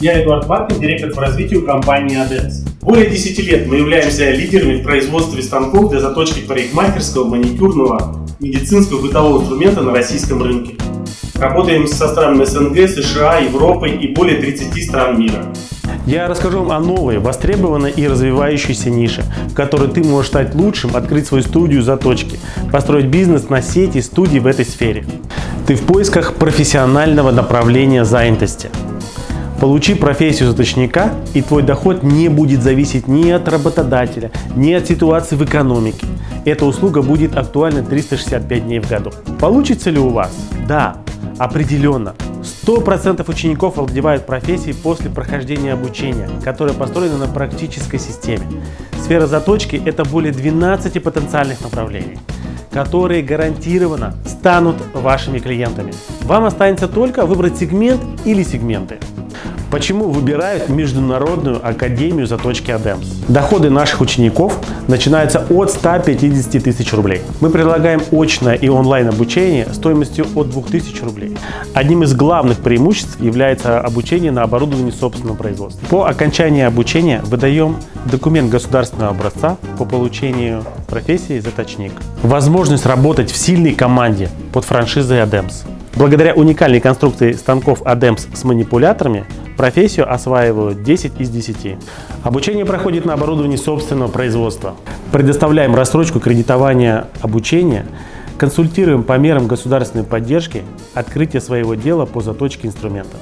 Я Эдуард Маркин, директор по развитию компании ADENS. Более 10 лет мы являемся лидерами в производстве станков для заточки парикмахерского, маникюрного, медицинского бытового инструмента на российском рынке. Работаем со странами СНГ, США, Европы и более 30 стран мира. Я расскажу вам о новой, востребованной и развивающейся нише, в которой ты можешь стать лучшим, открыть свою студию заточки, построить бизнес на сети студий в этой сфере. Ты в поисках профессионального направления занятости. Получи профессию заточника, и твой доход не будет зависеть ни от работодателя, ни от ситуации в экономике. Эта услуга будет актуальна 365 дней в году. Получится ли у вас? Да, определенно. 100% учеников овладевают профессией после прохождения обучения, которое построено на практической системе. Сфера заточки – это более 12 потенциальных направлений, которые гарантированно станут вашими клиентами. Вам останется только выбрать сегмент или сегменты. Почему выбирают Международную академию заточки ADEMS? Доходы наших учеников начинаются от 150 тысяч рублей. Мы предлагаем очное и онлайн обучение стоимостью от 2000 рублей. Одним из главных преимуществ является обучение на оборудовании собственного производства. По окончании обучения выдаем документ государственного образца по получению профессии заточник. Возможность работать в сильной команде под франшизой ADEMS. Благодаря уникальной конструкции станков ADEMS с манипуляторами Профессию осваивают 10 из 10. Обучение проходит на оборудовании собственного производства. Предоставляем рассрочку кредитования обучения, консультируем по мерам государственной поддержки открытия своего дела по заточке инструмента.